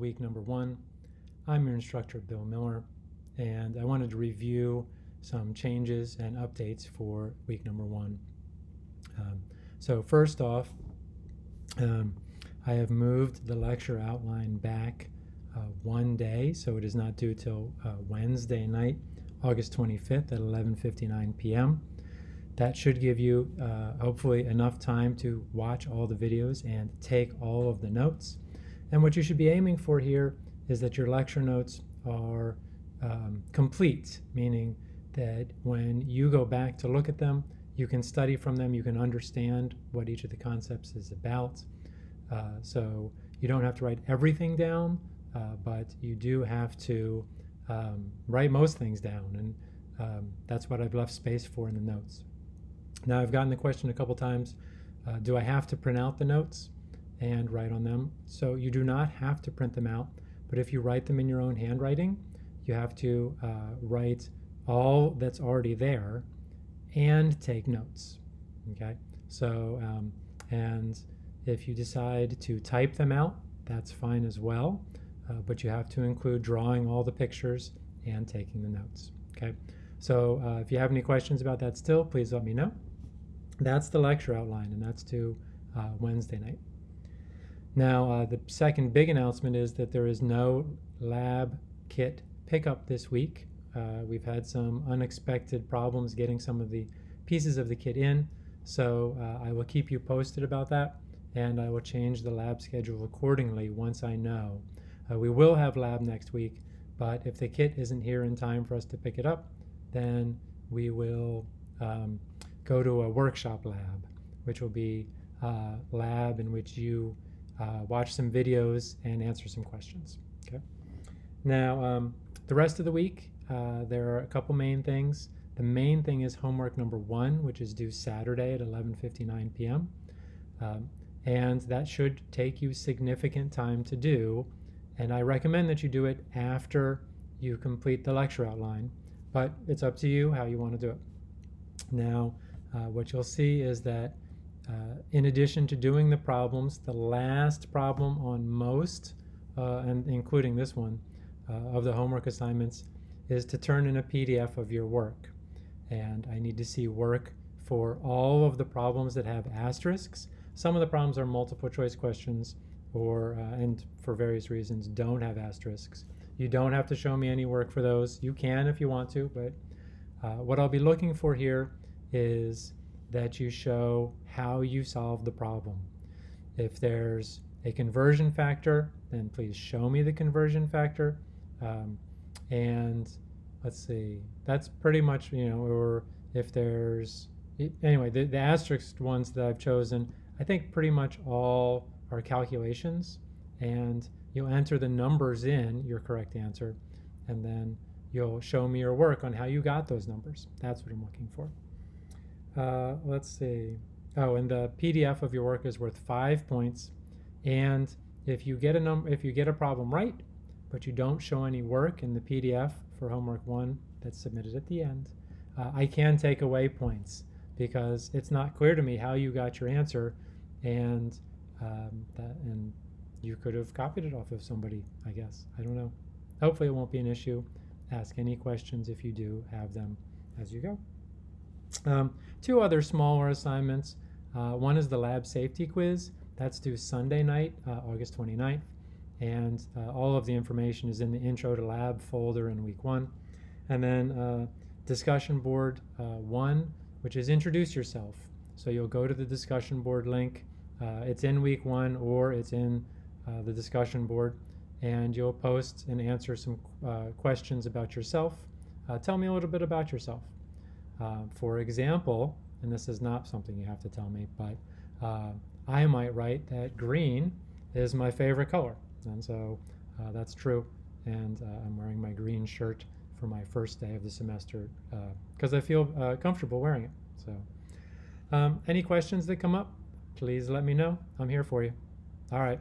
week number one. I'm your instructor, Bill Miller, and I wanted to review some changes and updates for week number one. Um, so first off, um, I have moved the lecture outline back uh, one day, so it is not due till uh, Wednesday night, August 25th at 11:59 p.m. That should give you uh, hopefully enough time to watch all the videos and take all of the notes. And what you should be aiming for here is that your lecture notes are um, complete, meaning that when you go back to look at them, you can study from them, you can understand what each of the concepts is about. Uh, so you don't have to write everything down, uh, but you do have to um, write most things down, and um, that's what I've left space for in the notes. Now I've gotten the question a couple times, uh, do I have to print out the notes? And write on them. So you do not have to print them out, but if you write them in your own handwriting, you have to uh, write all that's already there and take notes. Okay, so um, and if you decide to type them out, that's fine as well, uh, but you have to include drawing all the pictures and taking the notes. Okay, so uh, if you have any questions about that still, please let me know. That's the lecture outline, and that's to uh, Wednesday night. Now, uh, the second big announcement is that there is no lab kit pickup this week. Uh, we've had some unexpected problems getting some of the pieces of the kit in, so uh, I will keep you posted about that, and I will change the lab schedule accordingly once I know. Uh, we will have lab next week, but if the kit isn't here in time for us to pick it up, then we will um, go to a workshop lab, which will be a lab in which you uh, watch some videos, and answer some questions. Okay. Now, um, the rest of the week, uh, there are a couple main things. The main thing is homework number one, which is due Saturday at 11:59 p.m. Um, and that should take you significant time to do. And I recommend that you do it after you complete the lecture outline, but it's up to you how you want to do it. Now, uh, what you'll see is that uh, in addition to doing the problems, the last problem on most, uh, and including this one, uh, of the homework assignments is to turn in a PDF of your work. And I need to see work for all of the problems that have asterisks. Some of the problems are multiple choice questions or, uh, and for various reasons, don't have asterisks. You don't have to show me any work for those. You can if you want to, but uh, what I'll be looking for here is that you show how you solve the problem. If there's a conversion factor, then please show me the conversion factor. Um, and let's see, that's pretty much, you know, or if there's, anyway, the, the asterisk ones that I've chosen, I think pretty much all are calculations. And you'll enter the numbers in your correct answer, and then you'll show me your work on how you got those numbers. That's what I'm looking for. Uh, let's see. Oh, and the PDF of your work is worth five points. And if you get a number, if you get a problem right, but you don't show any work in the PDF for homework one that's submitted at the end, uh, I can take away points because it's not clear to me how you got your answer, and um, that and you could have copied it off of somebody. I guess I don't know. Hopefully, it won't be an issue. Ask any questions if you do have them as you go. Um, two other smaller assignments. Uh, one is the lab safety quiz. That's due Sunday night, uh, August 29th. And uh, all of the information is in the Intro to Lab folder in week one. And then uh, discussion board uh, one, which is introduce yourself. So you'll go to the discussion board link. Uh, it's in week one or it's in the discussion board. And you'll post and answer some questions about yourself. tell me a little bit about yourself. Uh, for example, and this is not something you have to tell me, but uh, I might write that green is my favorite color. And so uh, that's true. And uh, I'm wearing my green shirt for my first day of the semester because uh, I feel comfortable wearing it. So um, any questions that come up, please let me know. I'm here for you. All right.